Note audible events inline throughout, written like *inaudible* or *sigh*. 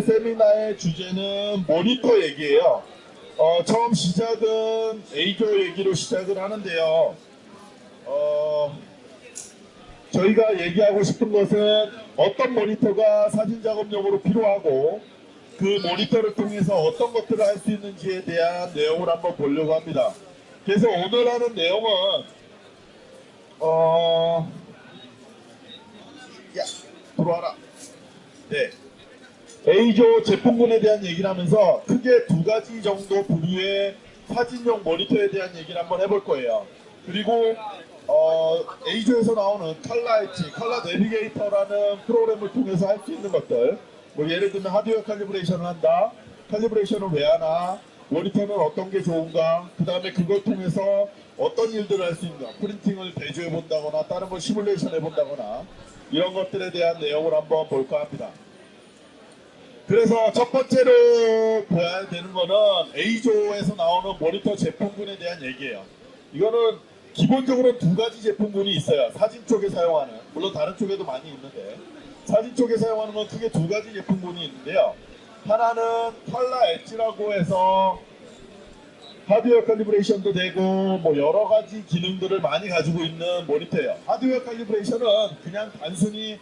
세미나의 주제는 모니터 얘기예요. 어, 처음 시작은 A조 얘기로 시작을 하는데요. 어, 저희가 얘기하고 싶은 것은 어떤 모니터가 사진 작업용으로 필요하고 그 모니터를 통해서 어떤 것들을 할 수 있는지에 대한 내용을 한번 보려고 합니다. 그래서 오늘 하는 내용은 어, 야 들어와라. 네. A조 제품군에 대한 얘기를 하면서 크게 두 가지 정도 부류의 사진용 모니터에 대한 얘기를 한번 해볼 거예요. 그리고 어, A조에서 나오는 칼라 엣지, 칼라 내비게이터라는 프로그램을 통해서 할 수 있는 것들 뭐 예를 들면 하드웨어 칼리브레이션을 한다. 칼리브레이션을 왜 하나? 모니터는 어떤 게 좋은가? 그 다음에 그걸 통해서 어떤 일들을 할 수 있는가? 프린팅을 대조해 본다거나 다른 걸 시뮬레이션 해 본다거나 이런 것들에 대한 내용을 한번 볼까 합니다. 그래서 첫 번째로 봐야 되는 거는 A조에서 나오는 모니터 제품군에 대한 얘기예요. 이거는 기본적으로 두 가지 제품군이 있어요. 사진 쪽에 사용하는, 물론 다른 쪽에도 많이 있는데 사진 쪽에 사용하는 건 크게 두 가지 제품군이 있는데요. 하나는 칼라 엣지라고 해서 하드웨어 칼리브레이션도 되고 뭐 여러 가지 기능들을 많이 가지고 있는 모니터예요. 하드웨어 칼리브레이션은 그냥 단순히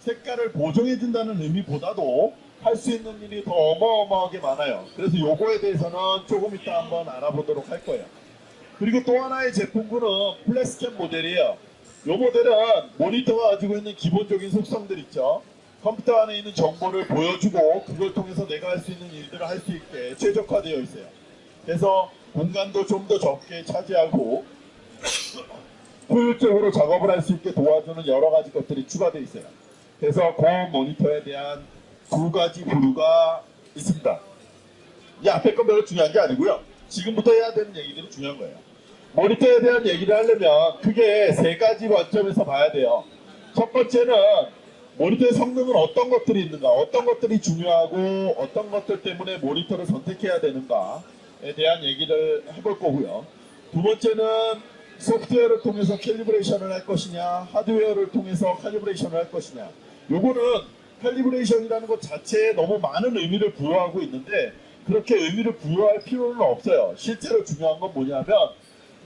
색깔을 보정해 준다는 의미보다도 할 수 있는 일이 더 어마어마하게 많아요. 그래서 요거에 대해서는 조금 이따 한번 알아보도록 할 거예요. 그리고 또 하나의 제품군은 플래스캠 모델이에요. 요 모델은 모니터가 가지고 있는 기본적인 속성들 있죠. 컴퓨터 안에 있는 정보를 보여주고 그걸 통해서 내가 할 수 있는 일들을 할 수 있게 최적화되어 있어요. 그래서 공간도 좀 더 적게 차지하고 효율적으로 작업을 할 수 있게 도와주는 여러 가지 것들이 추가되어 있어요. 그래서 그 모니터에 대한 두 가지 부류가 있습니다. 이 앞에 건 별로 중요한 게 아니고요. 지금부터 해야 되는 얘기들이 중요한 거예요. 모니터에 대한 얘기를 하려면 크게 세 가지 관점에서 봐야 돼요. 첫 번째는 모니터의 성능은 어떤 것들이 있는가, 어떤 것들이 중요하고 어떤 것들 때문에 모니터를 선택해야 되는가에 대한 얘기를 해볼 거고요. 두 번째는 소프트웨어를 통해서 calibration을 할 것이냐, 하드웨어를 통해서 calibration을 할 것이냐. 요거는 calibration이라는 것 자체에 너무 많은 의미를 부여하고 있는데 그렇게 의미를 부여할 필요는 없어요. 실제로 중요한 건 뭐냐면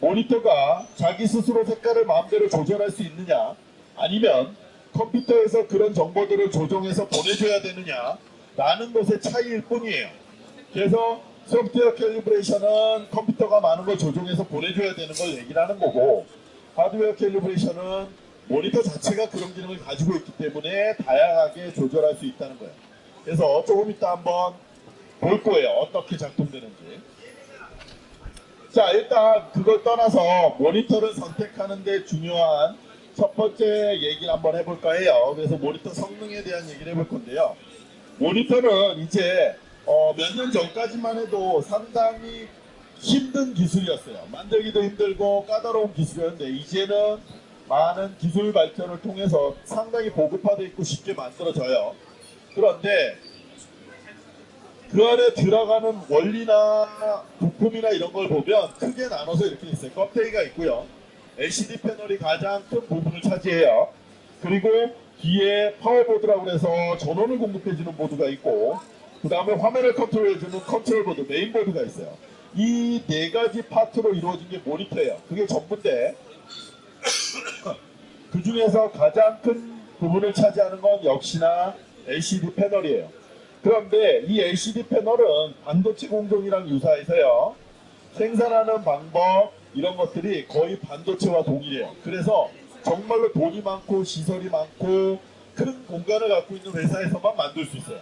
모니터가 자기 스스로 색깔을 마음대로 조절할 수 있느냐 아니면 컴퓨터에서 그런 정보들을 조정해서 보내줘야 되느냐 라는 것의 차이일 뿐이에요. 그래서 소프트웨어 캘리브레이션은 컴퓨터가 많은 걸 조정해서 보내줘야 되는 걸 얘기를 하는 거고 하드웨어 캘리브레이션은 모니터 자체가 그런 기능을 가지고 있기 때문에 다양하게 조절할 수 있다는 거예요. 그래서 조금 이따 한번 볼 거예요. 어떻게 작동되는지. 자 일단 그걸 떠나서 모니터를 선택하는데 중요한 첫 번째 얘기를 한번 해볼까 해요. 그래서 모니터 성능에 대한 얘기를 해볼 건데요. 모니터는 이제 어, 몇 년 전까지만 해도 상당히 힘든 기술이었어요. 만들기도 힘들고 까다로운 기술이었는데 이제는 많은 기술 발전을 통해서 상당히 보급화되어 있고 쉽게 만들어져요. 그런데 그 안에 들어가는 원리나 부품이나 이런 걸 보면 크게 나눠서 이렇게 있어요. 껍데기가 있고요. LCD 패널이 가장 큰 부분을 차지해요. 그리고 뒤에 파워보드라고 해서 전원을 공급해주는 보드가 있고 그 다음에 화면을 컨트롤해주는 컨트롤 보드, 메인보드가 있어요. 이 네 가지 파트로 이루어진 게 모니터예요. 그게 전부인데 그 중에서 가장 큰 부분을 차지하는 건 역시나 LCD 패널이에요. 그런데 이 LCD 패널은 반도체 공정이랑 유사해서요. 생산하는 방법 이런 것들이 거의 반도체와 동일해요. 그래서 정말로 돈이 많고 시설이 많고 큰 공간을 갖고 있는 회사에서만 만들 수 있어요.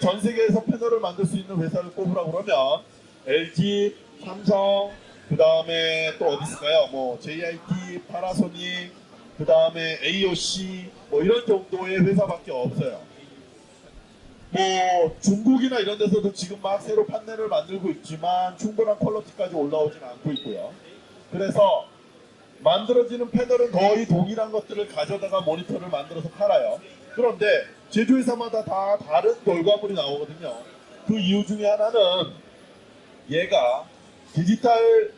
전 세계에서 패널을 만들 수 있는 회사를 꼽으라고 그러면 LG, 삼성, 그 다음에 또 어디 있을까요? 뭐 JIT, 파라소닉, 그 다음에 AOC 뭐 이런 정도의 회사밖에 없어요. 뭐 중국이나 이런 데서도 지금 막 새로 판넬을 만들고 있지만 충분한 퀄러티까지 올라오지는 않고 있고요. 그래서 만들어지는 패널은 거의 동일한 것들을 가져다가 모니터를 만들어서 팔아요. 그런데 제조회사마다 다 다른 결과물이 나오거든요. 그 이유 중에 하나는 얘가 디지털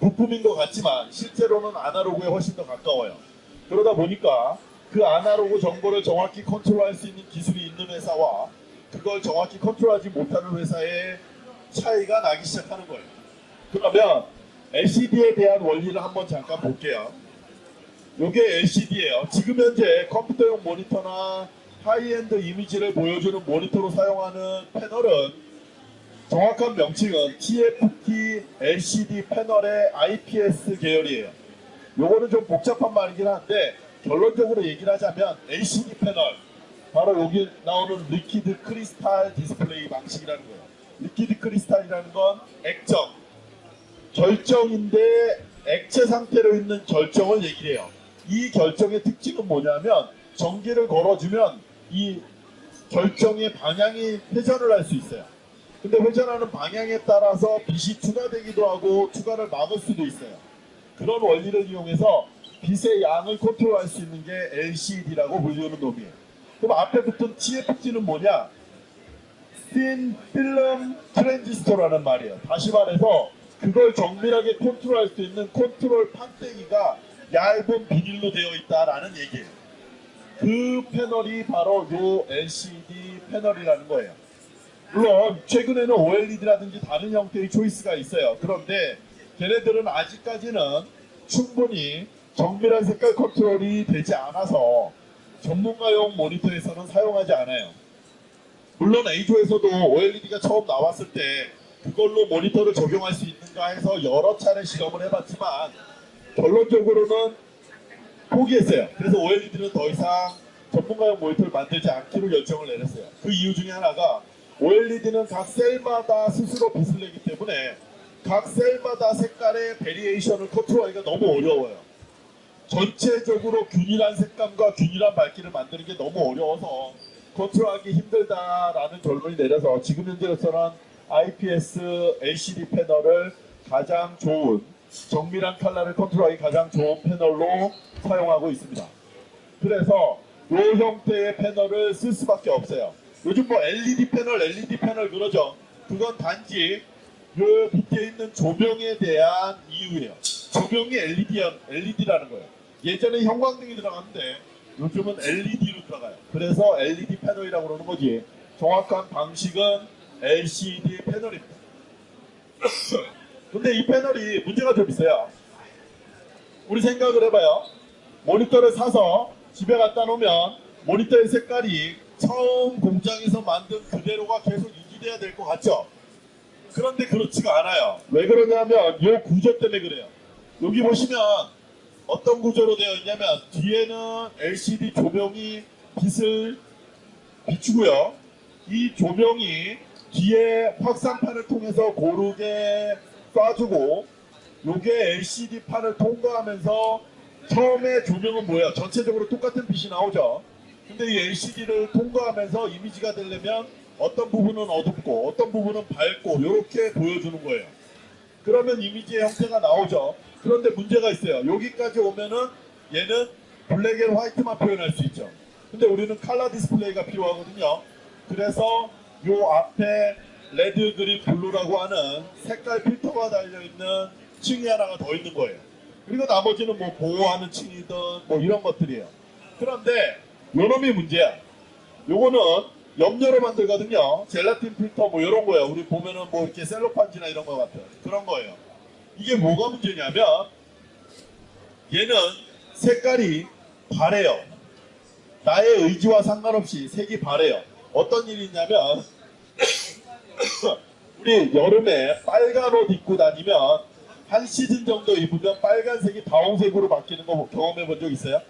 부품인 것 같지만 실제로는 아날로그에 훨씬 더 가까워요. 그러다 보니까 그 아날로그 정보를 정확히 컨트롤할 수 있는 기술이 있는 회사와 그걸 정확히 컨트롤하지 못하는 회사의 차이가 나기 시작하는 거예요. 그러면 LCD에 대한 원리를 한번 잠깐 볼게요. 이게 LCD예요. 지금 현재 컴퓨터용 모니터나 하이엔드 이미지를 보여주는 모니터로 사용하는 패널은 정확한 명칭은 TFT LCD 패널의 IPS 계열이에요. 요거는 좀 복잡한 말이긴 한데 결론적으로 얘기를 하자면 LCD 패널 바로 여기 나오는 liquid crystal display 방식이라는 거예요. liquid crystal이라는 건 액정, 결정인데 액체 상태로 있는 결정을 얘기를 해요. 이 결정의 특징은 뭐냐면 전기를 걸어주면 이 결정의 방향이 회전을 할 수 있어요. 근데 회전하는 방향에 따라서 빛이 투과되기도 하고 투과를 막을 수도 있어요. 그런 원리를 이용해서 빛의 양을 컨트롤할 수 있는 게 LCD라고 불리우는 놈이에요. 그럼 앞에 붙은 TFT는 뭐냐? Thin Film Transistor라는 말이에요. 다시 말해서 그걸 정밀하게 컨트롤할 수 있는 컨트롤 판때기가 얇은 비닐로 되어 있다라는 얘기예요. 그 패널이 바로 요 LCD 패널이라는 거예요. 물론 최근에는 OLED라든지 다른 형태의 choice가 있어요. 그런데 걔네들은 아직까지는 충분히 정밀한 색깔 컨트롤이 되지 않아서 전문가용 모니터에서는 사용하지 않아요. 물론 A조에서도 OLED가 처음 나왔을 때 그걸로 모니터를 적용할 수 있는가 해서 여러 차례 실험을 해봤지만 결론적으로는 포기했어요. 그래서 OLED는 더 이상 전문가용 모니터를 만들지 않기로 결정을 내렸어요. 그 이유 중에 하나가 OLED는 각 셀마다 스스로 빛을 내기 때문에 각 셀마다 색깔의 variation을 컨트롤하기가 너무 어려워요. 전체적으로 균일한 색감과 균일한 밝기를 만드는 게 너무 어려워서 컨트롤하기 힘들다라는 결론이 내려서 지금 현재로서는 IPS LCD 패널을 가장 좋은 정밀한 컬러를 컨트롤하기 가장 좋은 패널로 사용하고 있습니다. 그래서 이 형태의 패널을 쓸 수밖에 없어요. 요즘 뭐 LED 패널, LED 패널 그러죠. 그건 단지 요 밑에 있는 조명에 대한 이유예요. 조명이 LED, LED라는 거예요. 예전에 형광등이 들어갔는데 요즘은 LED로 들어가요. 그래서 LED 패널이라고 그러는 거지. 정확한 방식은 LCD 패널입니다. *coughs* 근데 이 패널이 문제가 좀 있어요. 우리 생각을 해봐요. 모니터를 사서 집에 갖다 놓으면 모니터의 색깔이 처음 공장에서 만든 그대로가 계속 유지돼야 될 것 같죠? 그런데 그렇지가 않아요. 왜 그러냐면 이 구조 때문에 그래요. 여기 보시면 어떤 구조로 되어 있냐면 뒤에는 LCD 조명이 빛을 비추고요. 이 조명이 뒤에 확산판을 통해서 고르게 쏴주고 요게 LCD 판을 통과하면서 처음에 조명은 뭐야? 전체적으로 똑같은 빛이 나오죠. 근데 이 LCD를 통과하면서 이미지가 되려면 어떤 부분은 어둡고 어떤 부분은 밝고 이렇게 보여주는 거예요. 그러면 이미지의 형태가 나오죠. 그런데 문제가 있어요. 여기까지 오면은 얘는 black and white만 표현할 수 있죠. 근데 우리는 칼라 디스플레이가 필요하거든요. 그래서 요 앞에 red, green, blue라고 하는 색깔 필터가 달려있는 층이 하나가 더 있는 거예요. 그리고 나머지는 뭐 보호하는 층이든 뭐 이런 것들이에요. 그런데 요놈이 문제야. 요거는 염료로 만들거든요. 젤라틴 필터 뭐 이런 거예요. 우리 보면은 뭐 이렇게 셀로판지나 이런 거 같아요. 그런 거예요. 이게 뭐가 문제냐면 얘는 색깔이 바래요. 나의 의지와 상관없이 색이 바래요. 어떤 일이 있냐면 *coughs* 우리 여름에 빨간 옷 입고 다니면 한 시즌 정도 입으면 빨간색이 다홍색으로 바뀌는 거 경험해 본 적 있어요?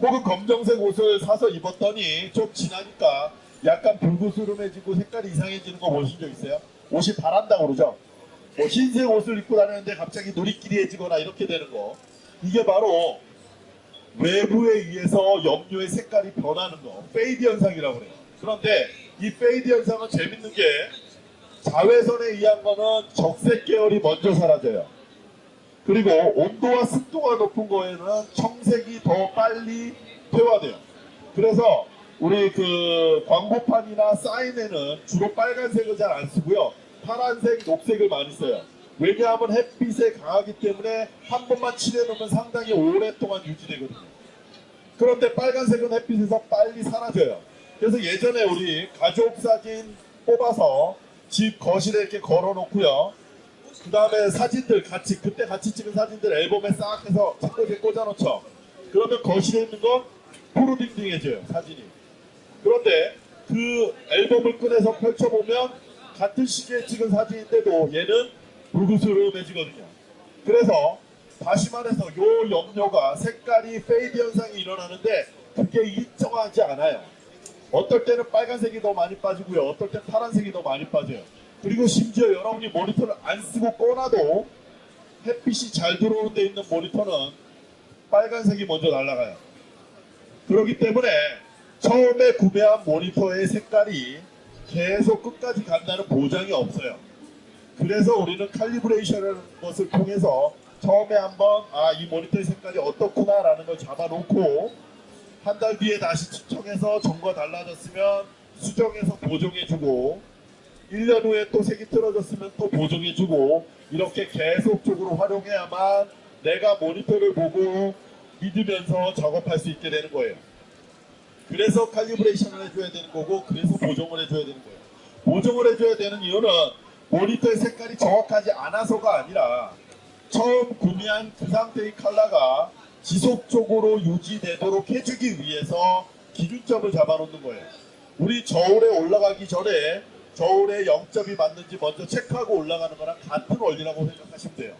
혹은 검정색 옷을 사서 입었더니 좀 지나니까 약간 불구스름해지고 색깔이 이상해지는 거 보신 적 있어요? 옷이 바란다 그러죠? 뭐 흰색 옷을 입고 다니는데 갑자기 누리끼리해지거나 이렇게 되는 거. 이게 바로 외부에 의해서 염료의 색깔이 변하는 거. fade 현상이라고 그래요. 그런데 이 fade 현상은 재밌는 게 자외선에 의한 거는 적색 계열이 먼저 사라져요. 그리고 온도와 습도가 높은 거에는 청색이 더 빨리 퇴화돼요. 그래서 우리 그 광고판이나 사인에는 주로 빨간색을 잘 안 쓰고요 파란색, 녹색을 많이 써요. 왜냐하면 햇빛에 강하기 때문에 한 번만 칠해놓으면 상당히 오랫동안 유지되거든요. 그런데 빨간색은 햇빛에서 빨리 사라져요. 그래서 예전에 우리 가족 사진 뽑아서 집 거실에 이렇게 걸어 놓고요. 그 다음에 사진들 같이, 그때 같이 찍은 사진들 앨범에 싹 해서 책꽂이에 꽂아 놓죠. 그러면 거실에 있는 거 푸르딩딩해져요, 사진이. 그런데 그 앨범을 꺼내서 펼쳐보면 같은 시기에 찍은 사진인데도 얘는 불그스름해지거든요. 그래서 다시 말해서 요 염료가 색깔이 fade 현상이 일어나는데 그게 일정하지 않아요. 어떨 때는 빨간색이 더 많이 빠지고요. 어떨 땐 파란색이 더 많이 빠져요. 그리고 심지어 여러분이 모니터를 안 쓰고 꺼놔도 햇빛이 잘 들어오는 데 있는 모니터는 빨간색이 먼저 날아가요. 그렇기 때문에 처음에 구매한 모니터의 색깔이 계속 끝까지 간다는 보장이 없어요. 그래서 우리는 칼리브레이션이라는 것을 통해서 처음에 한번 아 이 모니터의 색깔이 어떻구나 라는 걸 잡아놓고 한 달 뒤에 다시 측정해서 점과 달라졌으면 수정해서 보정해주고 1년 후에 또 색이 틀어졌으면 또 보정해주고 이렇게 계속적으로 활용해야만 내가 모니터를 보고 믿으면서 작업할 수 있게 되는 거예요. 그래서 칼리브레이션을 해줘야 되는 거고 그래서 보정을 해줘야 되는 거예요. 보정을 해줘야 되는 이유는 모니터의 색깔이 정확하지 않아서가 아니라 처음 구매한 그 상태의 컬러가 지속적으로 유지되도록 해주기 위해서 기준점을 잡아놓는 거예요. 우리 저울에 올라가기 전에 저울에 0점이 맞는지 먼저 체크하고 올라가는 거랑 같은 원리라고 생각하시면 돼요.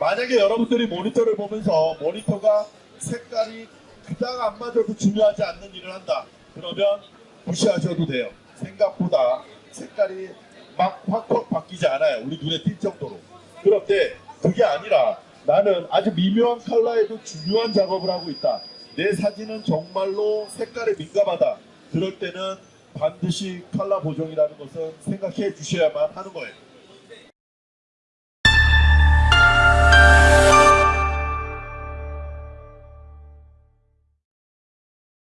만약에 여러분들이 모니터를 보면서 모니터가 색깔이 그닥 안 맞아도 중요하지 않는 일을 한다. 그러면 무시하셔도 돼요. 생각보다 색깔이 막 확확 바뀌지 않아요. 우리 눈에 띌 정도로. 그런데 그게 아니라 나는 아주 미묘한 컬러에도 중요한 작업을 하고 있다. 내 사진은 정말로 색깔에 민감하다. 그럴 때는 반드시 컬러 보정이라는 것은 생각해 주셔야만 하는 거예요.